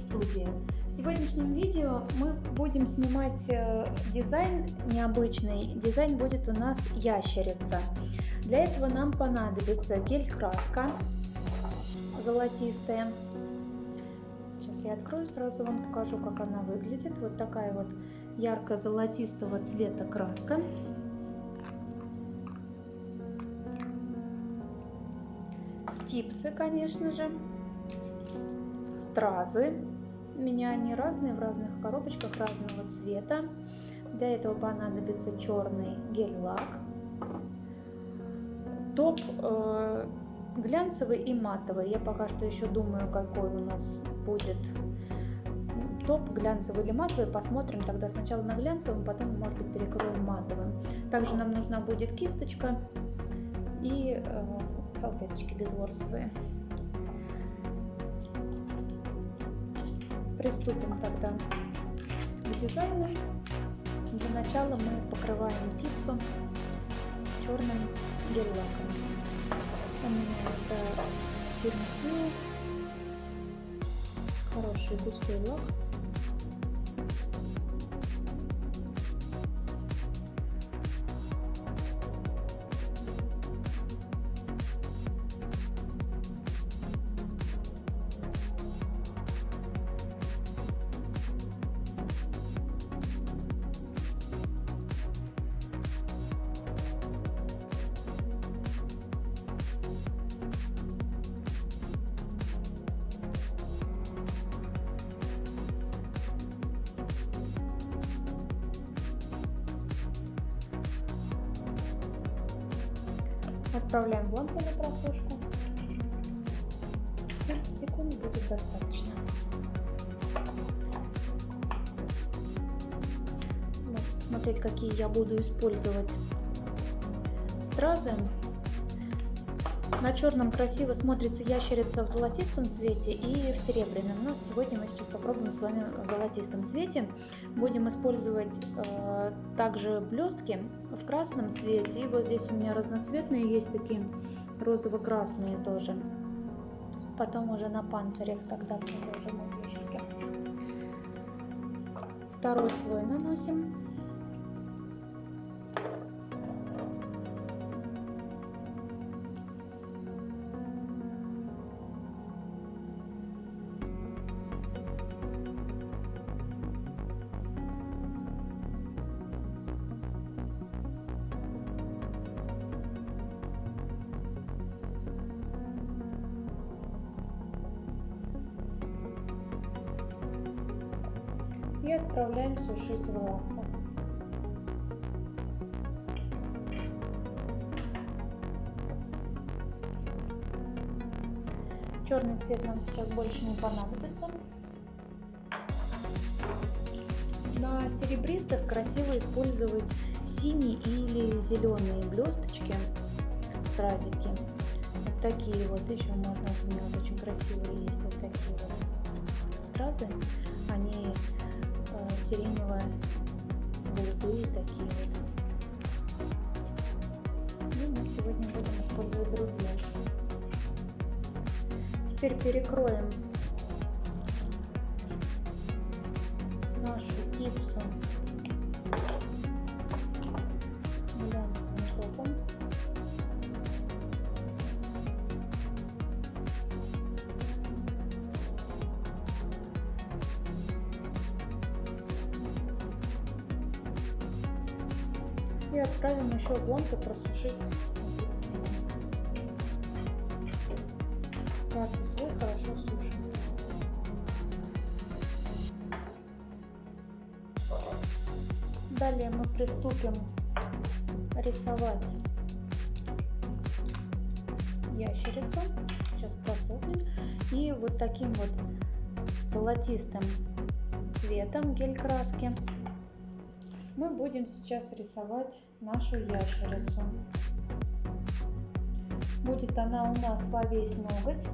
студии. В сегодняшнем видео мы будем снимать э, дизайн необычный. Дизайн будет у нас ящерица. Для этого нам понадобится гель-краска золотистая. Сейчас я открою, сразу вам покажу, как она выглядит. Вот такая вот ярко-золотистого цвета краска. Типсы, конечно же стразы. У меня они разные, в разных коробочках разного цвета. Для этого понадобится черный гель-лак. Топ э, глянцевый и матовый. Я пока что еще думаю, какой у нас будет топ, глянцевый или матовый. Посмотрим тогда сначала на глянцевом, потом, может быть, перекроем матовым. Также нам нужна будет кисточка и э, салфеточки безворсовые. Приступим тогда к дизайну. Для начала мы покрываем типсу черным гель-лаком. У меня это фирма хороший густой лак. Отправляем в лампу на просушку. 30 секунд будет достаточно. Вот, смотреть, какие я буду использовать стразы. На черном красиво смотрится ящерица в золотистом цвете и в серебряном. Но сегодня мы сейчас попробуем с вами в золотистом цвете. Будем использовать э, также блестки в красном цвете. И вот здесь у меня разноцветные есть такие розово-красные тоже. Потом уже на панцирях тогда продолжим вещики. Второй слой наносим. Лампу. Черный цвет нам сейчас больше не понадобится. На серебристых красиво использовать синие или зеленые блесточки, стразики. Вот такие вот еще можно, у меня вот очень красивые есть вот такие вот стразы. Они сиреневые, голубые такие вот. И мы сегодня будем использовать другие. Теперь перекроем нашу гипсу и отправим еще лампу просушить Каждый слой хорошо сушим. Далее мы приступим рисовать ящерицу. Сейчас просохнет. И вот таким вот золотистым цветом гель краски мы будем сейчас рисовать нашу ящерицу. Будет она у нас во весь ноготь.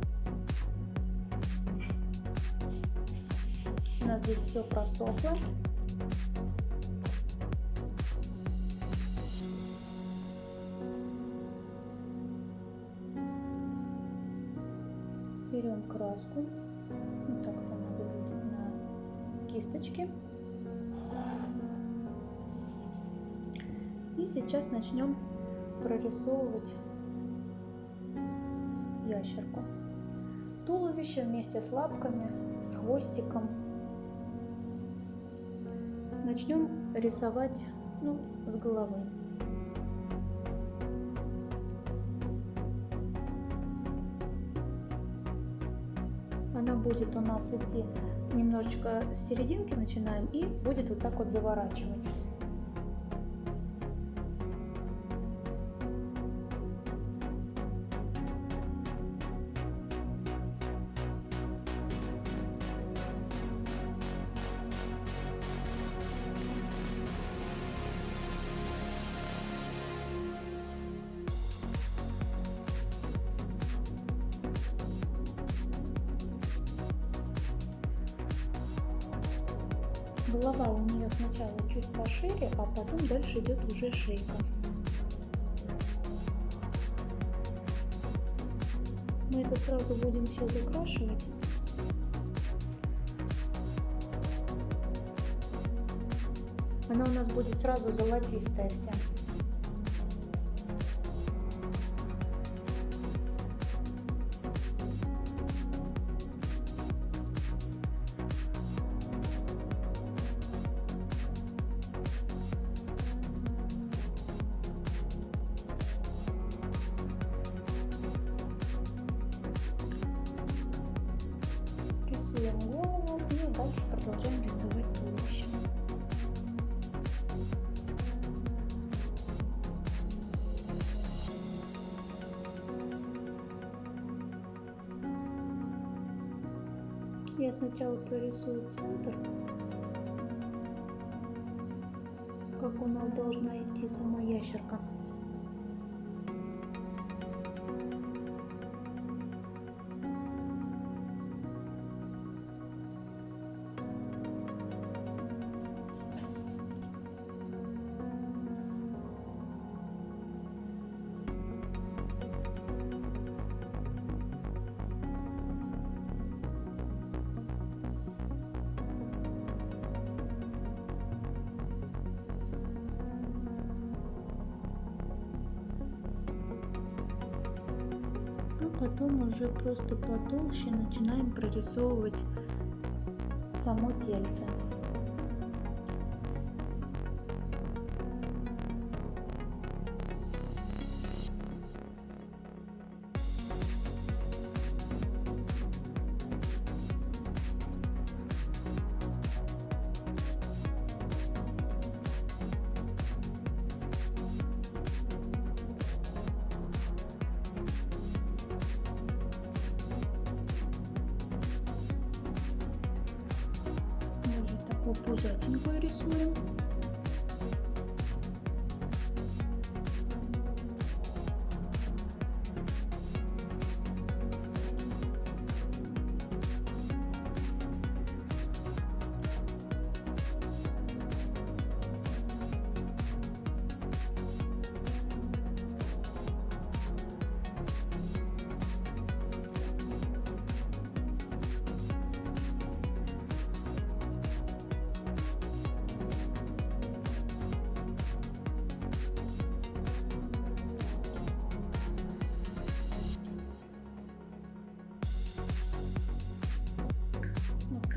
У нас здесь все просохло. Берем краску. И сейчас начнем прорисовывать ящерку. Туловище вместе с лапками, с хвостиком. Начнем рисовать ну, с головы. Она будет у нас идти немножечко с серединки начинаем и будет вот так вот заворачивать. Голова у нее сначала чуть пошире, а потом дальше идет уже шейка. Мы это сразу будем все закрашивать. Она у нас будет сразу золотистая вся. Я сначала прорисую центр, как у нас должна идти сама ящерка. Потом уже просто потолще начинаем прорисовывать само тельце.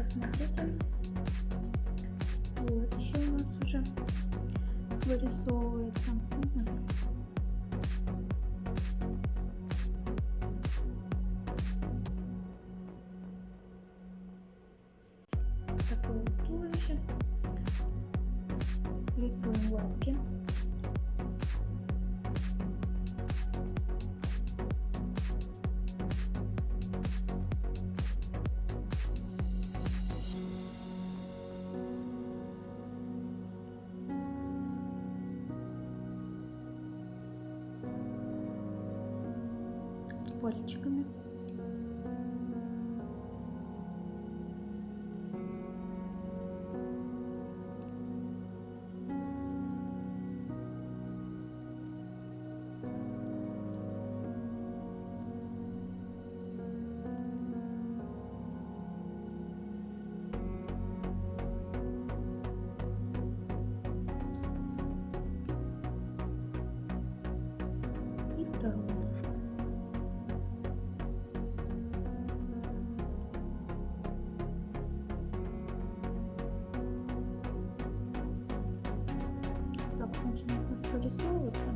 Смотрите. Вот еще у нас уже вырисовывается. Пальчиками. Вырисовываться.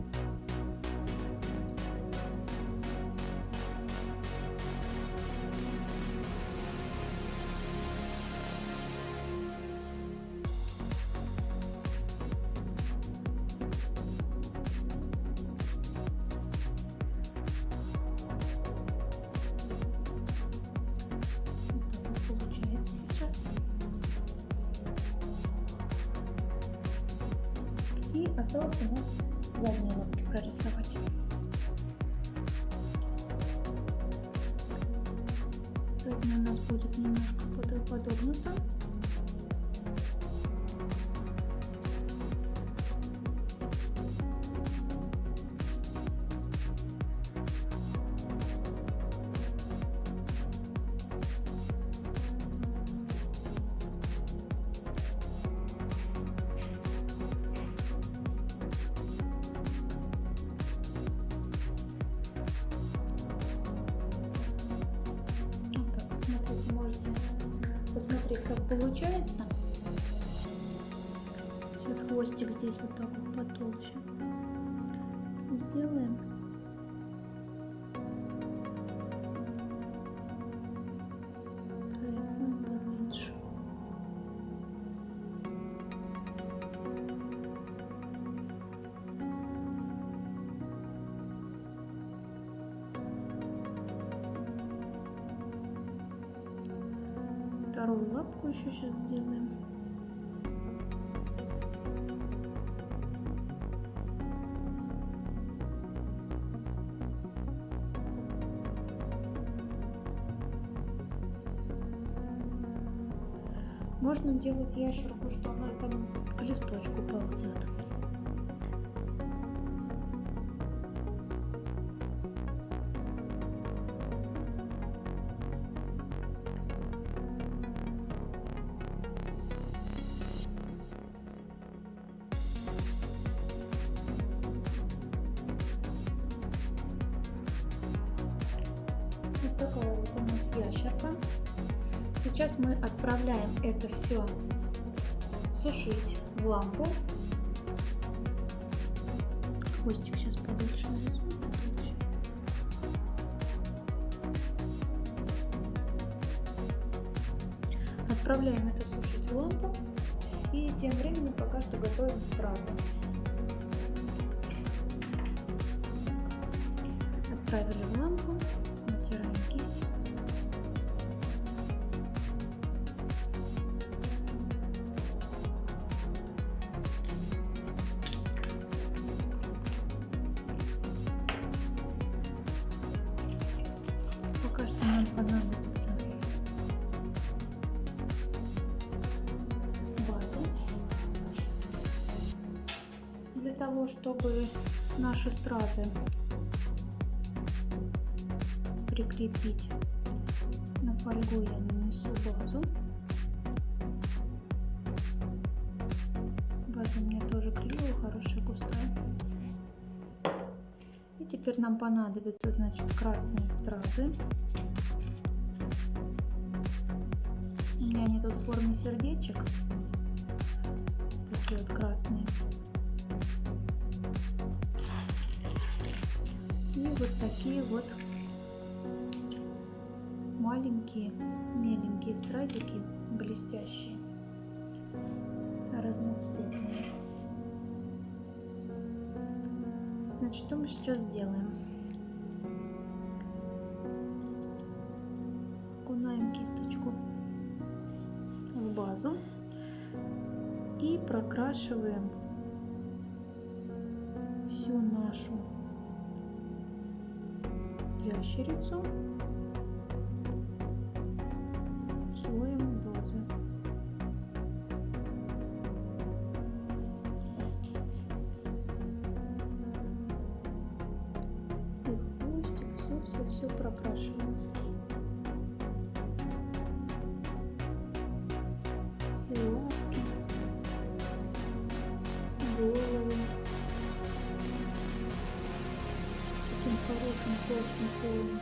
осталось у нас задние лапки прорисовать. Задняя у нас будет немножко подогнута. Сделаем. Прорисуем поменьше. вторую лапку еще сейчас сделаем. Можно делать ящерку, что она там к листочку ползет. Лампу. Хвостик сейчас побольше нарисую. Отправляем это сушить в лампу. И тем временем пока что готовим стразы. Отправили в лампу. Для того, чтобы наши стразы прикрепить на фольгу я нанесу базу база у меня тоже клевая хорошая густая и теперь нам понадобится значит красные стразы меня они тут в форме сердечек. Такие вот красные. Вот такие вот маленькие, меленькие стразики, блестящие, разноцветные. Значит, что мы сейчас сделаем? Окунаем кисточку базу и прокрашиваем ящерицу слоем базы. И хвостик, все-все-все прокрашиваем. control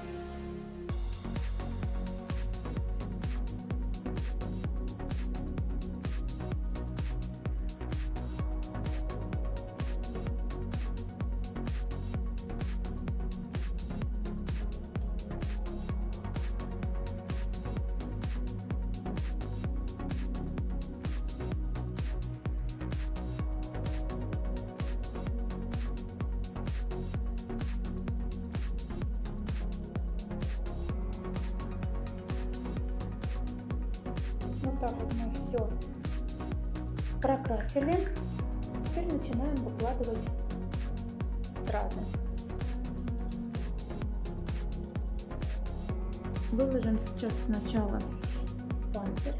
так вот мы все прокрасили. Теперь начинаем выкладывать стразы. Выложим сейчас сначала панцирь.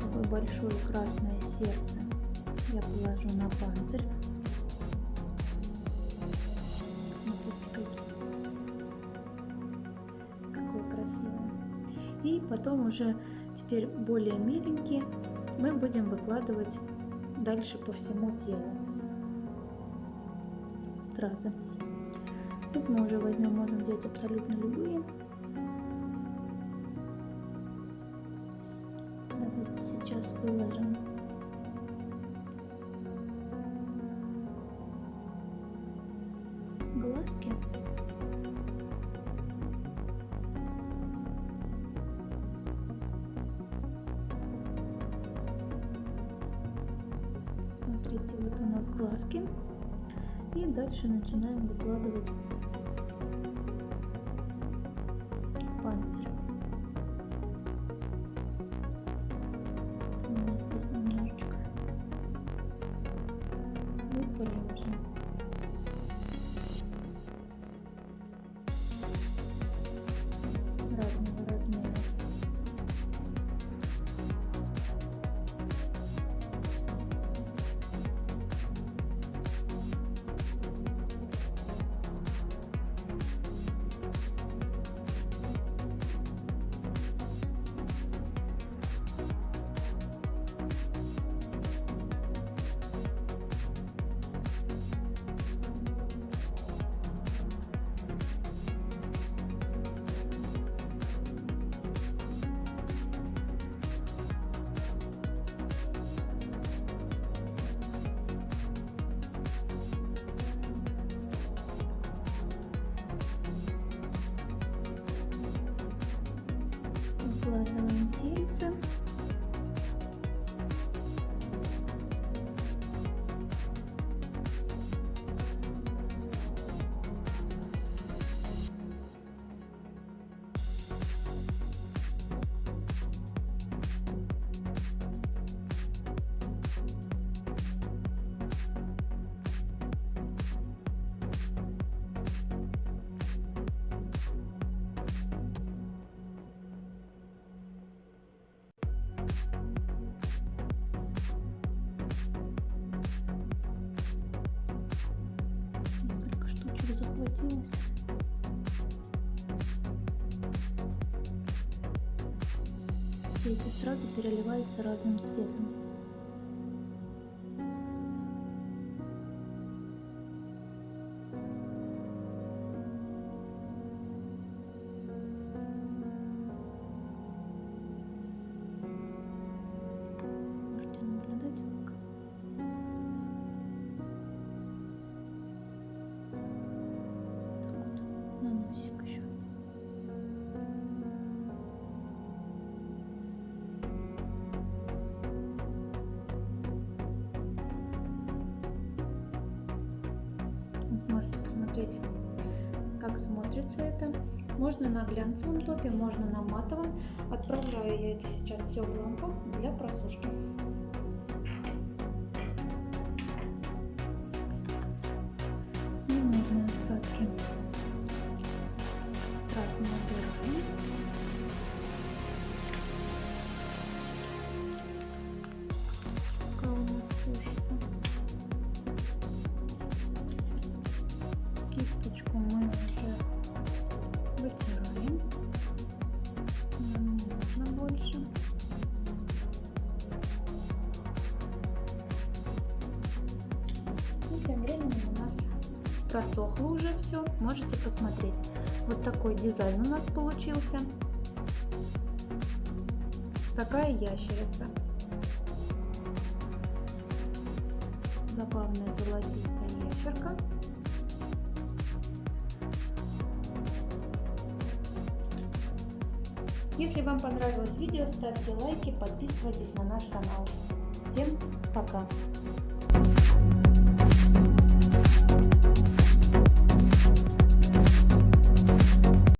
Такое большое красное сердце я положу на панцирь. И потом уже теперь более миленькие мы будем выкладывать дальше по всему телу стразы. Тут мы уже возьмем, можем взять абсолютно любые. Давайте сейчас выложим. Смотрите, вот у нас глазки. И дальше начинаем выкладывать захватилось. Все эти стразы переливаются разным цветом. Посмотреть, как смотрится это. Можно на глянцевом топе, можно на матовом. Отправляю я это сейчас все в лампу для просушки. Просохло уже все. Можете посмотреть. Вот такой дизайн у нас получился. Такая ящерица. Забавная золотистая ящерка. Если вам понравилось видео, ставьте лайки, подписывайтесь на наш канал. Всем пока!